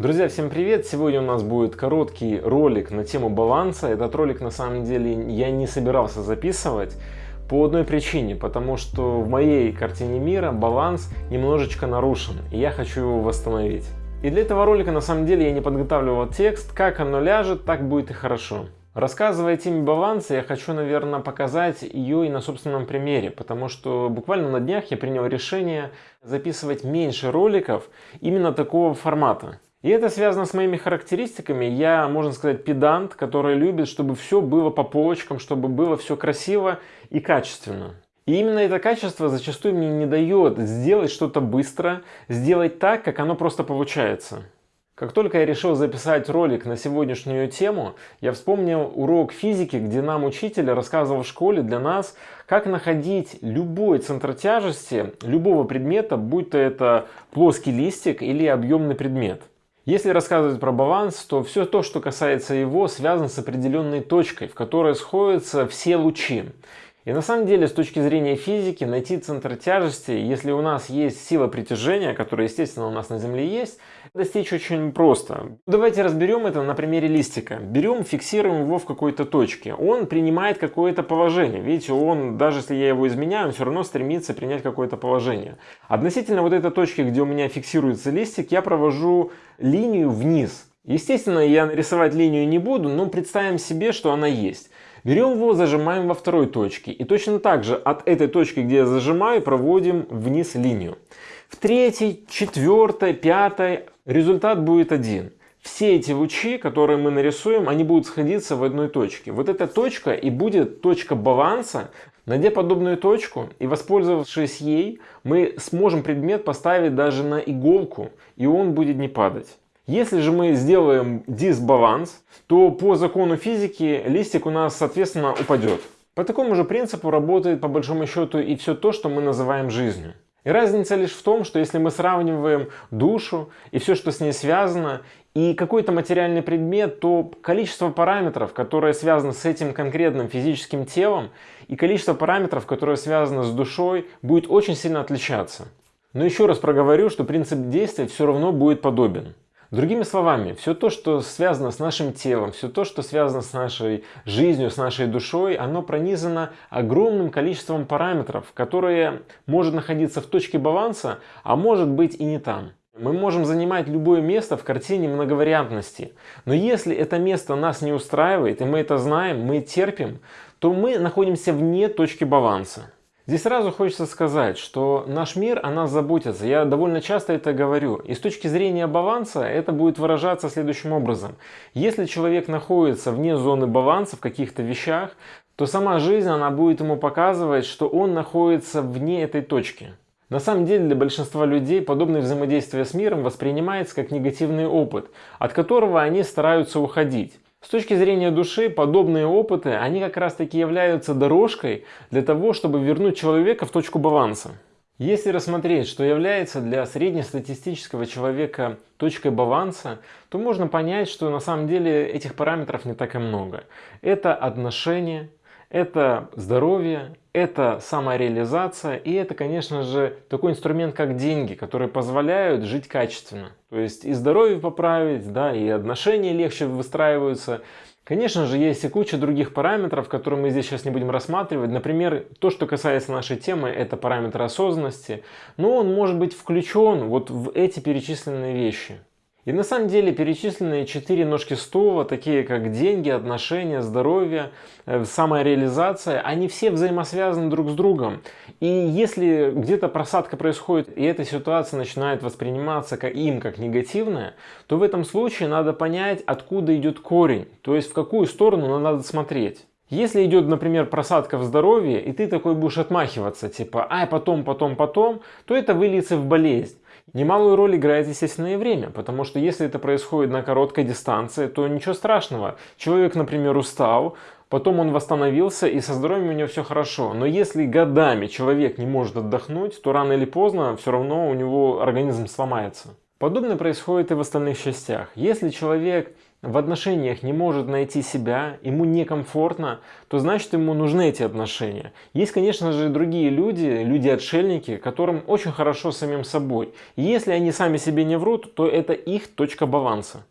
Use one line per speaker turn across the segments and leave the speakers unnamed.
Друзья, всем привет! Сегодня у нас будет короткий ролик на тему баланса. Этот ролик на самом деле я не собирался записывать по одной причине, потому что в моей картине мира баланс немножечко нарушен, и я хочу его восстановить. И для этого ролика на самом деле я не подготавливал текст, как оно ляжет, так будет и хорошо. Рассказывая теме баланса, я хочу, наверное, показать ее и на собственном примере, потому что буквально на днях я принял решение записывать меньше роликов именно такого формата. И это связано с моими характеристиками. Я, можно сказать, педант, который любит, чтобы все было по полочкам, чтобы было все красиво и качественно. И именно это качество зачастую мне не дает сделать что-то быстро, сделать так, как оно просто получается. Как только я решил записать ролик на сегодняшнюю тему, я вспомнил урок физики, где нам учитель рассказывал в школе для нас, как находить любой центр тяжести любого предмета, будь то это плоский листик или объемный предмет. Если рассказывать про баланс, то все то, что касается его, связано с определенной точкой, в которой сходятся все лучи. И на самом деле, с точки зрения физики, найти центр тяжести, если у нас есть сила притяжения, которая, естественно, у нас на Земле есть, достичь очень просто. Давайте разберем это на примере листика. Берем, фиксируем его в какой-то точке. Он принимает какое-то положение. Видите, он, даже если я его изменяю, он все равно стремится принять какое-то положение. Относительно вот этой точки, где у меня фиксируется листик, я провожу линию вниз. Естественно, я рисовать линию не буду, но представим себе, что она есть. Берем его, зажимаем во второй точке. И точно так же от этой точки, где я зажимаю, проводим вниз линию. В третьей, четвертой, пятой результат будет один. Все эти лучи, которые мы нарисуем, они будут сходиться в одной точке. Вот эта точка и будет точка баланса. Найдя подобную точку и воспользовавшись ей, мы сможем предмет поставить даже на иголку, и он будет не падать. Если же мы сделаем дисбаланс, то по закону физики листик у нас соответственно упадет. По такому же принципу работает по большому счету и все то, что мы называем жизнью. И разница лишь в том, что если мы сравниваем душу и все, что с ней связано, и какой-то материальный предмет, то количество параметров, которое связано с этим конкретным физическим телом, и количество параметров, которое связано с душой, будет очень сильно отличаться. Но еще раз проговорю, что принцип действия все равно будет подобен. Другими словами, все то, что связано с нашим телом, все то, что связано с нашей жизнью, с нашей душой, оно пронизано огромным количеством параметров, которые может находиться в точке баланса, а может быть и не там. Мы можем занимать любое место в картине многовариантности. Но если это место нас не устраивает, и мы это знаем, мы терпим, то мы находимся вне точки баланса. Здесь сразу хочется сказать, что наш мир о нас заботится. Я довольно часто это говорю. И с точки зрения баланса это будет выражаться следующим образом. Если человек находится вне зоны баланса в каких-то вещах, то сама жизнь она будет ему показывать, что он находится вне этой точки. На самом деле для большинства людей подобное взаимодействие с миром воспринимается как негативный опыт, от которого они стараются уходить. С точки зрения души, подобные опыты, они как раз таки являются дорожкой для того, чтобы вернуть человека в точку баланса. Если рассмотреть, что является для среднестатистического человека точкой баланса, то можно понять, что на самом деле этих параметров не так и много. Это отношения, это здоровье, это самореализация и это, конечно же, такой инструмент, как деньги, которые позволяют жить качественно. То есть и здоровье поправить, да, и отношения легче выстраиваются. Конечно же, есть и куча других параметров, которые мы здесь сейчас не будем рассматривать. Например, то, что касается нашей темы, это параметр осознанности. Но он может быть включен вот в эти перечисленные вещи. И на самом деле перечисленные четыре ножки стула, такие как деньги, отношения, здоровье, э, самореализация, они все взаимосвязаны друг с другом. И если где-то просадка происходит, и эта ситуация начинает восприниматься как им как негативная, то в этом случае надо понять, откуда идет корень, то есть в какую сторону надо смотреть. Если идет, например, просадка в здоровье, и ты такой будешь отмахиваться, типа, ай, потом, потом, потом, то это выльется в болезнь. Немалую роль играет, естественно, и время, потому что если это происходит на короткой дистанции, то ничего страшного. Человек, например, устал, потом он восстановился, и со здоровьем у него все хорошо. Но если годами человек не может отдохнуть, то рано или поздно все равно у него организм сломается. Подобное происходит и в остальных частях. Если человек в отношениях не может найти себя, ему некомфортно, то значит ему нужны эти отношения. Есть, конечно же, другие люди, люди-отшельники, которым очень хорошо самим собой. И если они сами себе не врут, то это их точка баланса.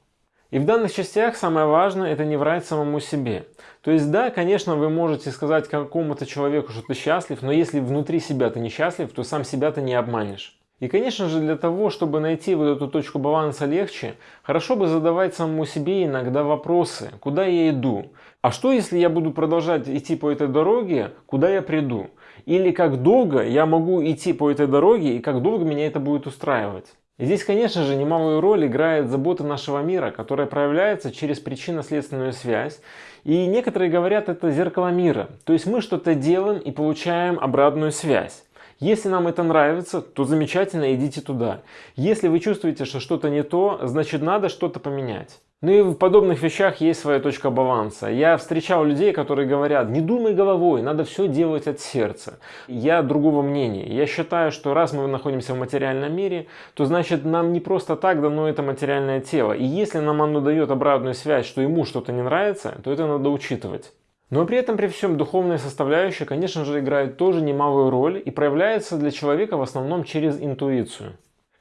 И в данных частях самое важное это не врать самому себе. То есть да, конечно, вы можете сказать какому-то человеку, что ты счастлив, но если внутри себя ты несчастлив, то сам себя ты не обманешь. И конечно же для того, чтобы найти вот эту точку баланса легче, хорошо бы задавать самому себе иногда вопросы, куда я иду, а что если я буду продолжать идти по этой дороге, куда я приду, или как долго я могу идти по этой дороге и как долго меня это будет устраивать. И здесь, конечно же, немалую роль играет забота нашего мира, которая проявляется через причинно-следственную связь. И некоторые говорят, это зеркало мира. То есть мы что-то делаем и получаем обратную связь. Если нам это нравится, то замечательно, идите туда. Если вы чувствуете, что что-то не то, значит надо что-то поменять. Ну и в подобных вещах есть своя точка баланса. Я встречал людей, которые говорят, не думай головой, надо все делать от сердца. Я другого мнения. Я считаю, что раз мы находимся в материальном мире, то значит нам не просто так дано это материальное тело. И если нам оно дает обратную связь, что ему что-то не нравится, то это надо учитывать. Но при этом при всем духовная составляющая, конечно же, играет тоже немалую роль и проявляется для человека в основном через интуицию.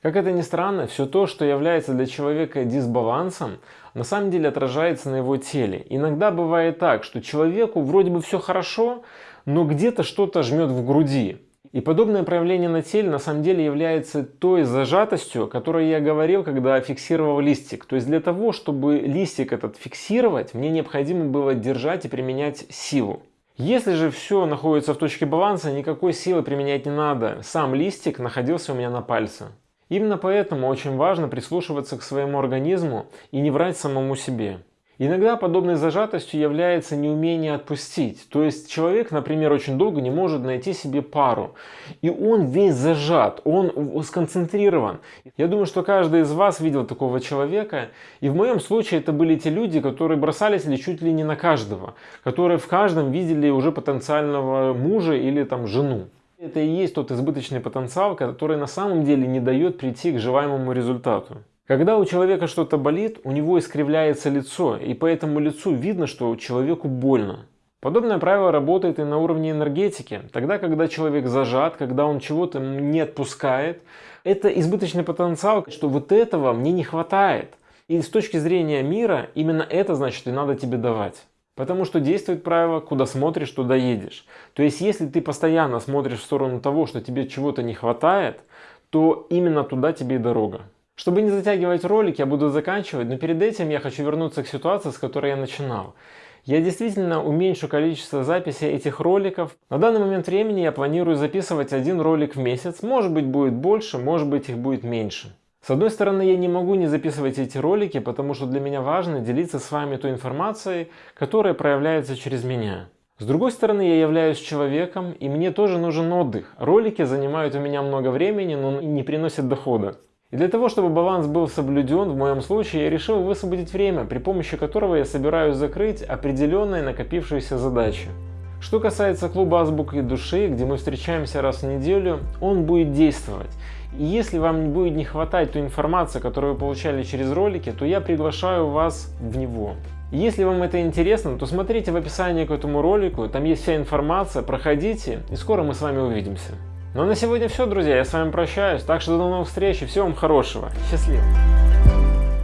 Как это ни странно, все то, что является для человека дисбалансом, на самом деле отражается на его теле. Иногда бывает так, что человеку вроде бы все хорошо, но где-то что-то жмет в груди. И подобное проявление на теле на самом деле является той зажатостью, о которой я говорил, когда фиксировал листик. То есть для того, чтобы листик этот фиксировать, мне необходимо было держать и применять силу. Если же все находится в точке баланса, никакой силы применять не надо. Сам листик находился у меня на пальце. Именно поэтому очень важно прислушиваться к своему организму и не врать самому себе. Иногда подобной зажатостью является неумение отпустить. То есть человек, например, очень долго не может найти себе пару. И он весь зажат, он сконцентрирован. Я думаю, что каждый из вас видел такого человека. И в моем случае это были те люди, которые бросались ли чуть ли не на каждого. Которые в каждом видели уже потенциального мужа или там жену. Это и есть тот избыточный потенциал, который на самом деле не дает прийти к желаемому результату. Когда у человека что-то болит, у него искривляется лицо, и по этому лицу видно, что человеку больно. Подобное правило работает и на уровне энергетики. Тогда, когда человек зажат, когда он чего-то не отпускает, это избыточный потенциал, что вот этого мне не хватает. И с точки зрения мира, именно это значит и надо тебе давать. Потому что действует правило, куда смотришь, туда едешь. То есть, если ты постоянно смотришь в сторону того, что тебе чего-то не хватает, то именно туда тебе и дорога. Чтобы не затягивать ролик, я буду заканчивать, но перед этим я хочу вернуться к ситуации, с которой я начинал. Я действительно уменьшу количество записей этих роликов. На данный момент времени я планирую записывать один ролик в месяц. Может быть будет больше, может быть их будет меньше. С одной стороны, я не могу не записывать эти ролики, потому что для меня важно делиться с вами той информацией, которая проявляется через меня. С другой стороны, я являюсь человеком, и мне тоже нужен отдых. Ролики занимают у меня много времени, но не приносят дохода. И для того, чтобы баланс был соблюден, в моем случае я решил высвободить время, при помощи которого я собираюсь закрыть определенные накопившиеся задачи. Что касается клуба азбуки души, где мы встречаемся раз в неделю, он будет действовать. И если вам будет не хватать той информации, которую вы получали через ролики, то я приглашаю вас в него. Если вам это интересно, то смотрите в описании к этому ролику, там есть вся информация, проходите, и скоро мы с вами увидимся. Ну а на сегодня все, друзья. Я с вами прощаюсь. Так что до новых встреч и всего вам хорошего. Счастливо.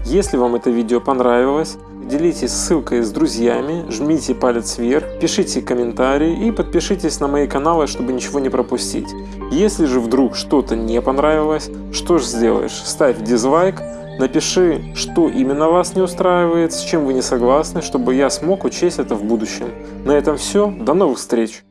Если вам это видео понравилось, делитесь ссылкой с друзьями, жмите палец вверх, пишите комментарии и подпишитесь на мои каналы, чтобы ничего не пропустить. Если же вдруг что-то не понравилось, что ж сделаешь? Ставь дизлайк, напиши, что именно вас не устраивает, с чем вы не согласны, чтобы я смог учесть это в будущем. На этом все, до новых встреч!